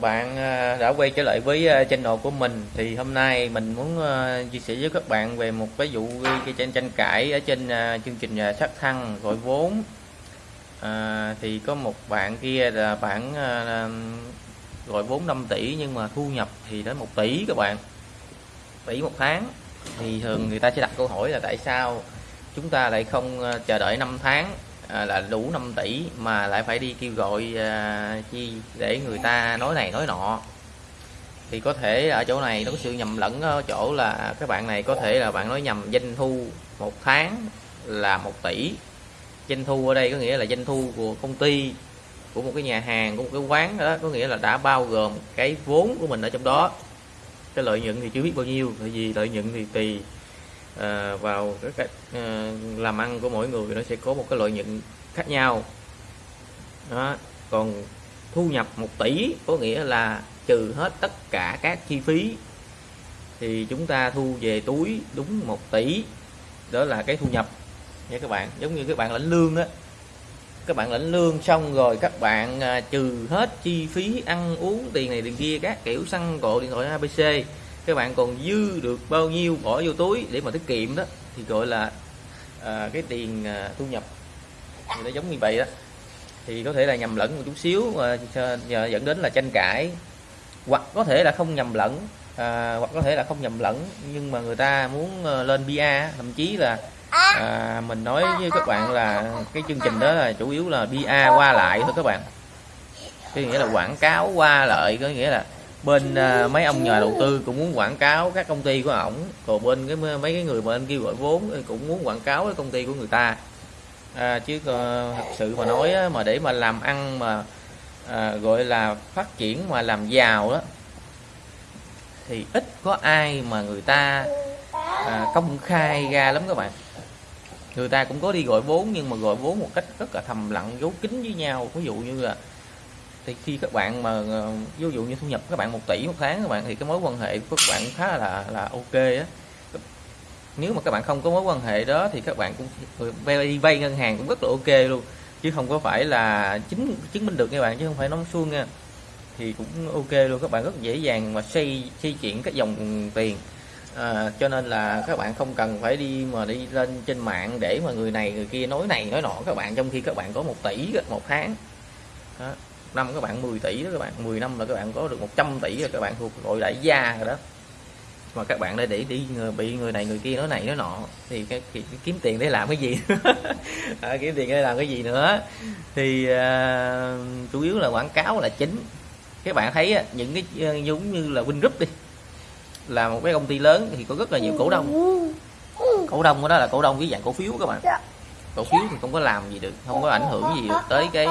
bạn ờ, đã quay trở lại với ờ, channel của mình thì hôm nay mình muốn ờ, chia sẻ với các bạn về một cái vụ cái tranh tranh cãi ở trên chương trình sát thăng gọi vốn. À, thì có một bạn kia là bạn gọi vốn 5 tỷ nhưng mà thu nhập thì đến 1 tỷ các bạn tỷ một tháng. Thì thường người ta sẽ đặt câu hỏi là tại sao chúng ta lại không chờ đợi 5 tháng? À, là đủ 5 tỷ mà lại phải đi kêu gọi à, chi để người ta nói này nói nọ. Thì có thể ở chỗ này nó có sự nhầm lẫn ở chỗ là các bạn này có thể là bạn nói nhầm doanh thu một tháng là một tỷ. Doanh thu ở đây có nghĩa là doanh thu của công ty của một cái nhà hàng của một cái quán đó có nghĩa là đã bao gồm cái vốn của mình ở trong đó. Cái lợi nhuận thì chưa biết bao nhiêu tại vì lợi nhuận thì tùy à, vào cái cách à, làm ăn của mỗi người nó sẽ có một cái lợi nhuận khác nhau. Đó còn thu nhập 1 tỷ có nghĩa là trừ hết tất cả các chi phí thì chúng ta thu về túi đúng 1 tỷ. Đó là cái thu nhập nha các bạn. Giống như các bạn lãnh lương đó các bạn lãnh lương xong rồi các bạn à, trừ hết chi phí ăn uống tiền này tiền kia các kiểu xăng cộ điện thoại ABC các bạn còn dư được bao nhiêu bỏ vô túi để mà tiết kiệm đó thì gọi là à, cái tiền à, thu nhập. Thì nó giống như vậy đó. Thì có thể là nhầm lẫn một chút xíu mà dẫn đến là tranh cãi. Hoặc có thể là không nhầm lẫn à, hoặc có thể là không nhầm lẫn nhưng mà người ta muốn ờ, lên bia thậm chí là à, mình nói với các bạn là cái chương trình đó là chủ yếu là bia qua lại thôi các bạn. Cái nghĩa là quảng cáo qua lại có nghĩa là bên uh, mấy ông nhà đầu tư cũng muốn quảng cáo các công ty của ổng. Còn bên cái mấy cái người mà anh kêu gọi vốn cũng muốn quảng cáo cái công ty của người ta. À, chứ uh, thật sự mà nói á, mà để mà làm ăn mà à, gọi là phát triển mà làm giàu đó thì ít có ai mà người ta à, công khai ra lắm các bạn. Người ta cũng có đi gọi vốn nhưng mà gọi vốn một cách rất là thầm lặng giấu kín với nhau. Ví dụ như là thì khi các bạn mà ờ, ví dụ như thu nhập các bạn 1 tỷ một tháng các bạn thì cái mối quan hệ của các bạn khá là là ok á. Nếu mà các bạn không có mối quan hệ đó thì các bạn cũng ờ, vay vay ngân hàng cũng rất là ok luôn. Chứ không có phải là chứng chứng minh được các bạn chứ không phải nói suông nha. Thì cũng ok luôn các bạn rất dễ dàng mà xây xây chuyển các dòng tiền. À, cho nên là các bạn không cần phải đi mà đi lên trên mạng để mà người này người kia nói này nói nọ. Các bạn trong khi các bạn có một tỷ một tháng. Đó năm các bạn 10 tỷ đó các bạn 10 năm là các bạn có được 100 tỷ rồi các bạn thuộc gọi đại gia rồi đó. Mà các bạn đây để đi bị người này người kia nói này nói nọ thì cái, cái, cái kiếm tiền để làm cái gì? À, kiếm tiền để làm cái gì nữa? Thì uh, chủ yếu là quảng cáo là chính. Các bạn thấy những cái uh, giống như là Win Group đi là một cái công ty lớn thì có rất là nhiều cổ đông. Cổ đông đó là cổ đông với dạng cổ phiếu các bạn. Cổ phiếu thì không có làm gì được không có ảnh hưởng gì được tới cái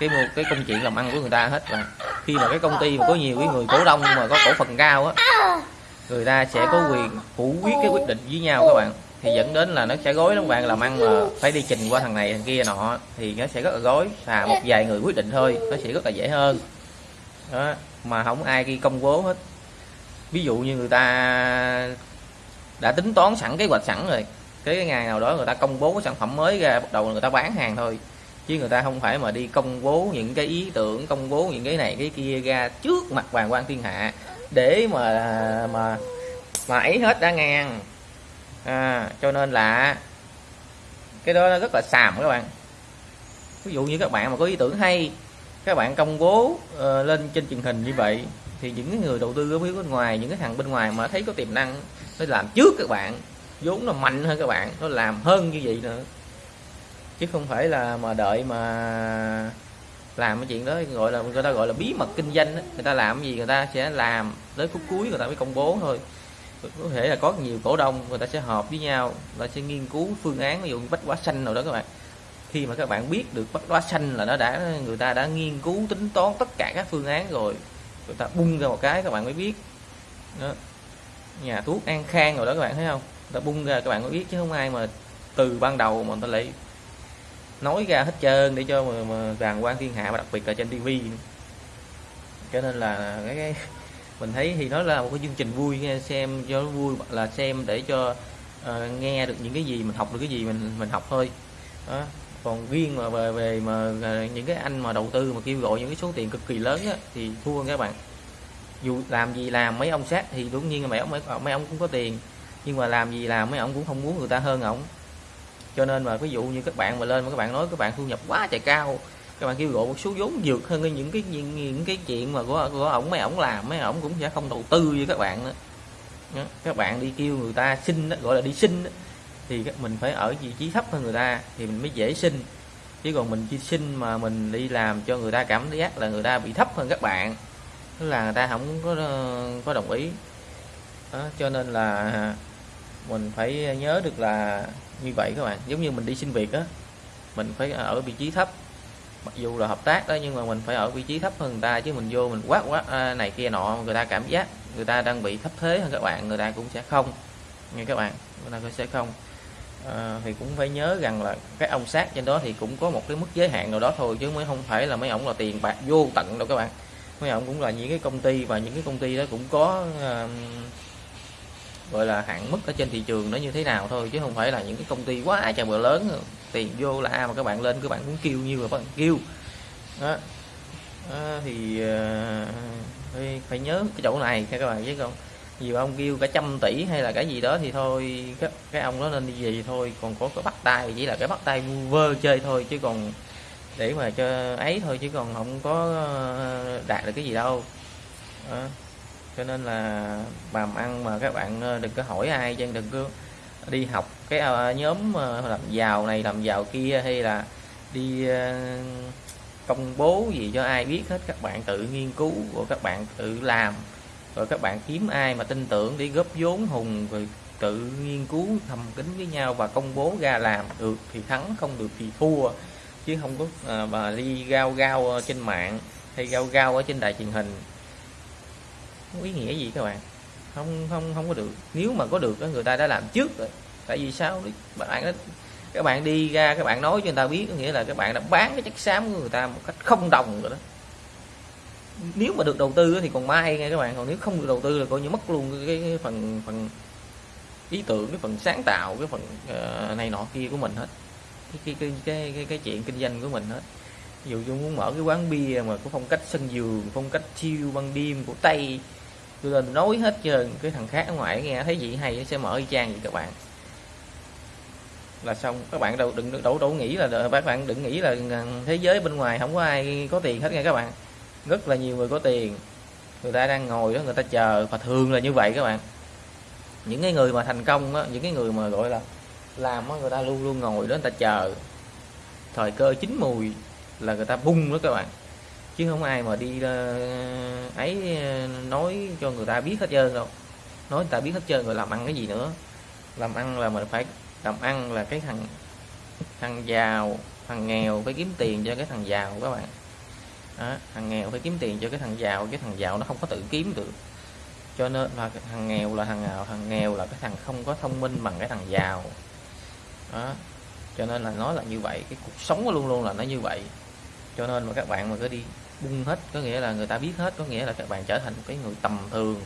cái một cái công chuyện làm ăn của người ta hết và khi mà cái công ty mà có nhiều cái người cổ đông mà có cổ phần cao á, người ta sẽ có quyền phủ quyết cái quyết định với nhau các bạn. Thì dẫn đến là nó sẽ gói lắm bạn, làm ăn mà phải đi trình qua thằng này, thằng kia, nọ, thì nó sẽ rất là gói là một vài người quyết định thôi, nó sẽ rất là dễ hơn. Đó, mà không ai ghi công bố hết. Ví dụ như người ta đã tính toán sẵn kế hoạch sẵn rồi, cái ngày nào đó người ta công bố cái sản phẩm mới ra, bắt đầu người ta bán hàng thôi chứ người ta không phải mà đi công bố những cái ý tưởng công bố những cái này cái kia ra trước mặt hoàng quan thiên hạ để mà mà mà ấy hết đã ngang. À, cho nên là cái đó rất là xàm các bạn. Ví dụ như các bạn mà có ý tưởng hay các bạn công bố uh, lên trên truyền hình như vậy thì những người đầu tư ở phía bên ngoài những cái thằng bên ngoài mà thấy có tiềm năng nó làm trước các bạn vốn nó mạnh hơn các bạn nó làm hơn như vậy nữa chứ không phải là mà đợi mà làm cái chuyện đó, gọi là người ta gọi là bí mật kinh doanh đó. người ta làm gì người ta sẽ làm tới phút cuối, người ta mới công bố thôi có thể là có nhiều cổ đông, người ta sẽ họp với nhau, người ta sẽ nghiên cứu phương án, ví dụ như bách hóa xanh nào đó các bạn khi mà các bạn biết được bách hóa xanh là nó đã, người ta đã nghiên cứu, tính toán tất cả các phương án rồi, người ta bung ra một cái, các bạn mới biết đó. nhà thuốc an khang rồi đó các bạn thấy không người ta bung ra các bạn mới biết, chứ không ai mà từ ban đầu mà người ta lại nói ra hết trơn để cho mà, mà đàng quan thiên hạ và đặc biệt là trên tivi cho nên là cái, cái mình thấy thì nó là một cái chương trình vui nghe xem cho nó vui là xem để cho uh, nghe được những cái gì mình học được cái gì mình mình học thôi. Đó. Còn riêng mà về về mà à, những cái anh mà đầu tư mà kêu gọi những cái số tiền cực kỳ lớn á, thì thua các bạn dù làm gì làm mấy ông sát thì đương nhiên là mấy ông mấy, mấy ông cũng có tiền. Nhưng mà làm gì làm mấy ông cũng không muốn người ta hơn ổng cho nên mà ví dụ như các bạn mà lên mà các bạn nói các bạn thu nhập quá trời cao các bạn kêu gọi một số vốn vượt hơn những cái những, những cái chuyện mà của của ổng mấy ổng làm mấy ổng cũng sẽ không đầu tư với các bạn nữa. Các bạn đi kêu người ta xin gọi là đi xin thì mình phải ở vị trí thấp hơn người ta thì mình mới dễ xin. Chứ còn mình chỉ xin mà mình đi làm cho người ta cảm giác là người ta bị thấp hơn các bạn tức là người ta không có ờ, có đồng ý. Đó, cho nên là mình phải nhớ được là như vậy các bạn giống như mình đi xin việc á mình phải ở vị trí thấp. Mặc dù là hợp tác đó nhưng mà mình phải ở vị trí thấp hơn người ta chứ mình vô mình quát quát à, này kia nọ người ta cảm giác người ta đang bị thấp thế hơn các bạn người ta cũng sẽ không. Nghe các bạn người ta cũng sẽ không. À, thì cũng phải nhớ rằng là cái ông sát trên đó thì cũng có một cái mức giới hạn nào đó thôi chứ mới không phải là mấy ông là tiền bạc vô tận đâu các bạn. Mấy ông cũng là những cái công ty và những cái công ty đó cũng có uh, gọi là hạn mức ở trên thị trường nó như thế nào thôi chứ không phải là những cái công ty quá trời bờ lớn tiền vô là mà các bạn lên các bạn muốn kêu nhiêu là các bạn kêu. Đó, đó thì uh, phải nhớ cái chỗ này các bạn chứ không nhiều ông kêu cả trăm tỷ hay là cái gì đó thì thôi cái, cái ông đó nên đi về thôi còn có cái bắt tay chỉ là cái bắt tay vơ chơi thôi chứ còn để mà cho ấy thôi chứ còn không có ờ, đạt được cái gì đâu. Đó cho nên là làm ăn mà các bạn ờ, đừng có hỏi ai chứ đừng có đi học cái ờ, nhóm ờ, làm giàu này làm giàu kia hay là đi công bố gì cho ai biết hết. Các bạn tự nghiên cứu của các bạn tự làm rồi các bạn kiếm ai mà tin tưởng để góp vốn hùng rồi tự nghiên cứu thầm kín với nhau và công bố ra làm được thì thắng không được thì thua. Chứ không có à, bà đi gao gao trên mạng hay gao gao ở trên đài truyền hình không ý nghĩa gì các bạn. Không không không có được. Nếu mà có được người ta đã làm trước rồi. Tại vì sao? Bạn đó các bạn đi ra các bạn nói cho người ta biết có nghĩa là các bạn đã bán cái chất xám của người ta một cách không đồng rồi đó. Nếu mà được đầu tư thì còn may nghe các bạn còn nếu không được đầu tư là coi như mất luôn cái, phần phần ý tưởng cái phần sáng tạo cái phần uh, này nọ kia của mình hết. Cái cái cái cái, cái, chuyện kinh doanh của mình hết. Ví dụ như muốn mở cái quán bia mà có phong cách sân giường phong cách chiêu ban đêm của tây tôi lên nói hết trơn cái thằng khác ở ngoài nghe thấy gì hay sẽ mở y chang vậy các bạn. Là xong các bạn đâu đừng đổ đổ nghĩ là các bạn đừng nghĩ là thế giới bên ngoài không có ai có tiền hết nha các bạn. Rất là nhiều người có tiền. Người ta đang ngồi đó người ta chờ và thường là như vậy các bạn. Những cái người mà thành công đó, những cái người mà gọi là làm đó, người ta luôn luôn ngồi đó người ta chờ. Thời cơ chín mùi là người ta bung đó các bạn chứ không ai mà đi uh, ấy ờ, nói cho người ta biết hết trơn đâu. Nói người ta biết hết trơn rồi làm ăn cái gì nữa. Làm ăn là mình phải làm ăn là cái thằng thằng giàu thằng nghèo phải kiếm tiền cho cái thằng giàu các bạn. Đó, thằng nghèo phải kiếm tiền cho cái thằng giàu cái thằng giàu nó không có tự kiếm được. Cho nên là thằng nghèo là thằng nghèo thằng nghèo là cái thằng không có thông minh bằng cái thằng giàu. Đó cho nên là nói là như vậy cái cuộc sống luôn luôn là nó như vậy. Cho nên mà các bạn mà cứ đi bung hết, có nghĩa là người ta biết hết, có nghĩa là các bạn trở thành một cái người tầm thường.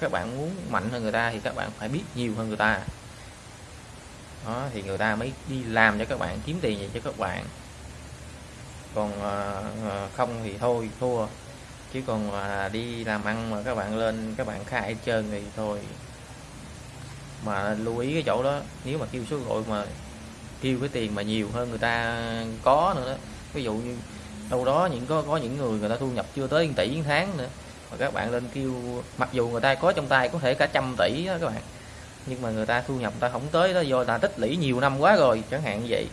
Các bạn muốn mạnh hơn người ta thì các bạn phải biết nhiều hơn người ta. Đó, thì người ta mới đi làm cho các bạn, kiếm tiền gì cho các bạn. Còn ờ, ờ, không thì thôi, thua. Chứ còn ờ, đi làm ăn mà các bạn lên, các bạn khai chơi trơn thì thôi. Mà lưu ý cái chỗ đó, nếu mà kêu số gọi mà kêu cái tiền mà nhiều hơn người ta có nữa đó. Ví dụ như đâu đó những có có những người người ta thu nhập chưa tới 1 tỷ tháng nữa. Mà các bạn lên kêu mặc dù người ta có trong tay có thể cả trăm tỷ đó các bạn. Nhưng mà người ta thu nhập người ta không tới đó do ta tích lũy nhiều năm quá rồi chẳng hạn như vậy.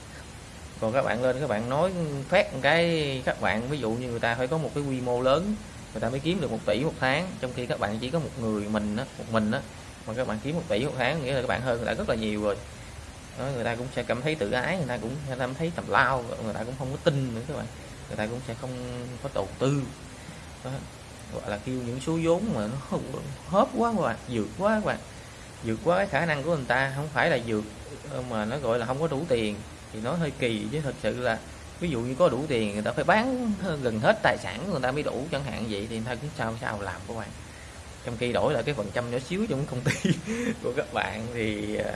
Còn các bạn lên các bạn nói phát một cái các bạn ví dụ như người ta phải có một cái quy mô lớn người ta mới kiếm được một tỷ một tháng. Trong khi các bạn chỉ có một người mình đó, một mình đó mà các bạn kiếm một tỷ một tháng nghĩa là các bạn hơn người ta rất là nhiều rồi đó, người ta cũng sẽ cảm thấy tự ái người ta cũng sẽ cảm thấy tầm lao người ta cũng không có tin nữa các bạn. Người ta cũng sẽ không có đầu tư. Đó. gọi là kêu những số vốn mà nó không hớp quá các bạn vượt quá các bạn. Vượt quá cái khả năng của người ta không phải là vượt ờ, mà nó gọi là không có đủ tiền. Thì nó hơi kỳ chứ thật sự là ví dụ như có đủ tiền người ta phải bán gần hết tài sản của người ta mới đủ chẳng hạn vậy thì người ta cũng sao sao làm các bạn. Trong khi đổi lại cái phần trăm nhỏ xíu trong công ty của các bạn thì ờ,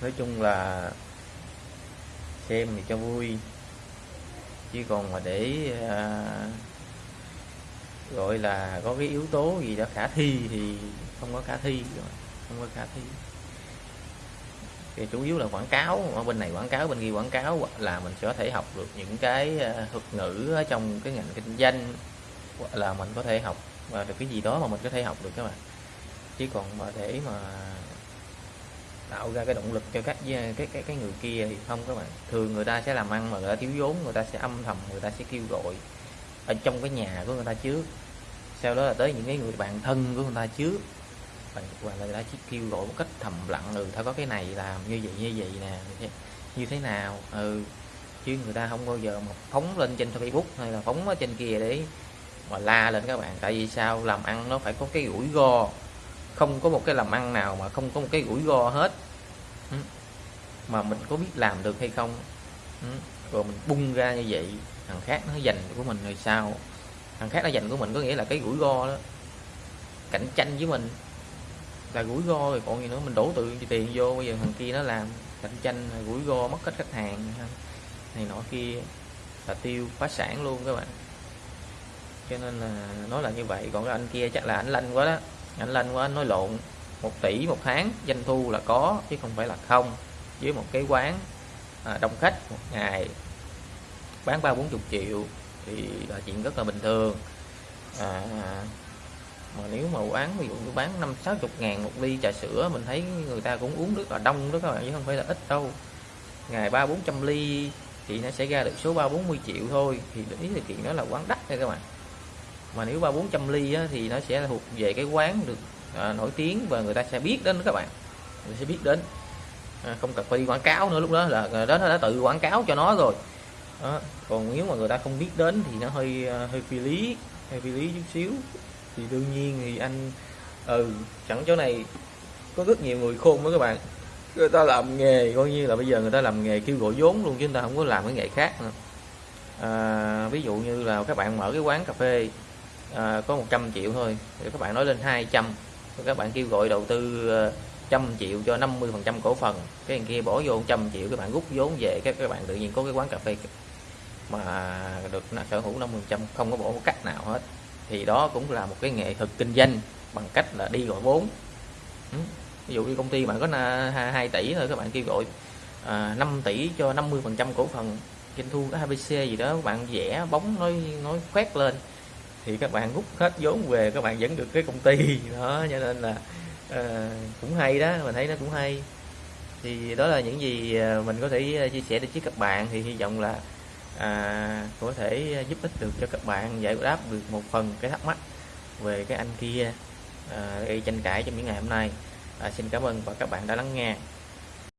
nói chung là xem thì cho vui. Chứ còn mà để à, gọi là có cái yếu tố gì đó khả thi thì không có khả thi không có khả thi. Thì chủ yếu là quảng cáo ở bên này quảng cáo bên kia quảng cáo là mình sẽ có thể học được những cái à, thuật ngữ ở trong cái ngành kinh doanh hoặc là mình có thể học và được cái gì đó mà mình có thể học được các bạn. Chứ còn mà để mà tạo ra cái động lực cho các cái cái cái người kia thì không các bạn. Thường người ta sẽ làm ăn mà người ta thiếu vốn, người ta sẽ âm thầm, người ta sẽ kêu gọi ở trong cái nhà của người ta trước. Sau đó là tới những cái người bạn thân của người ta trước. Và người ta chỉ kêu gọi một cách thầm lặng ừ tao có cái này làm, như vậy như vậy nè như thế nào? Ừ. Chứ người ta không bao giờ mà phóng lên trên facebook hay là phóng ở trên kia để mà la lên các bạn. Tại vì sao? Làm ăn nó phải có cái rủi ro không có một cái làm ăn nào mà không có một cái rủi ro hết. Ừ. Mà mình có biết làm được hay không? Ừ. Rồi mình bung ra như vậy, thằng khác nó dành của mình rồi sao? Thằng khác nó dành của mình có nghĩa là cái rủi ro đó. Cạnh tranh với mình là rủi ro rồi, còn gì nữa, mình đổ tự tiền vô, bây giờ thằng kia nó làm cạnh tranh rủi ro, mất hết khách hàng này nọ kia, là tiêu phá sản luôn các bạn. Cho nên là nói là như vậy, còn cái anh kia chắc là anh lanh quá đó anh lên quá anh nói lộn. Một tỷ một tháng doanh thu là có chứ không phải là không. Với một cái quán à, đông khách một ngày bán ba bốn chục triệu thì là chuyện rất là bình thường. À, mà nếu mà quán ví dụ như bán năm sáu chục ngàn một ly trà sữa mình thấy người ta cũng uống rất là đông đó các bạn chứ không phải là ít đâu. Ngày ba bốn trăm ly thì nó sẽ ra được số ba bốn mươi triệu thôi. Thì ý là chuyện đó là quán đắt nha các bạn mà nếu ba bốn trăm ly á, thì nó sẽ thuộc về cái quán được à, nổi tiếng và người ta sẽ biết đến các bạn. Người sẽ biết đến. À, không cần phải đi quảng cáo nữa lúc đó là à, đó nó đã tự quảng cáo cho nó rồi. Đó. còn nếu mà người ta không biết đến thì nó hơi à, hơi phi lý hơi phi lý chút xíu. Thì đương nhiên thì anh ừ chẳng chỗ này có rất nhiều người khôn đó các bạn. Người ta làm nghề coi như là bây giờ người ta làm nghề kêu gọi vốn luôn chứ người ta không có làm cái nghề khác nữa. À, ví dụ như là các bạn mở cái quán cà phê à, có 100 triệu thôi. Thì các bạn nói lên 200 các bạn kêu gọi đầu tư ờ, trăm triệu cho 50 phần trăm cổ phần. Cái kia bỏ vô trăm triệu các bạn rút vốn về các các bạn tự nhiên có cái quán cà phê mà được sở hữu 50 trăm không có bỏ một cách nào hết. Thì đó cũng là một cái nghệ thuật kinh doanh bằng cách là đi gọi vốn. Ừ. Ví dụ như công ty bạn có 2 tỷ thôi các bạn kêu gọi à, 5 tỷ cho 50 phần trăm cổ phần. Doanh thu có ABC gì đó các bạn vẽ bóng nói nói khoét lên thì các bạn rút hết vốn về các bạn vẫn được cái công ty. Đó cho nên là uh, cũng hay đó mình thấy nó cũng hay. Thì đó là những gì ờ, mình có thể ờ, chia sẻ được với các bạn. Thì hy vọng là à, có thể giúp ích được cho các bạn giải đáp được một phần cái thắc mắc về cái anh kia à, gây tranh cãi trong những ngày hôm nay. À, xin cảm ơn và các bạn đã lắng nghe.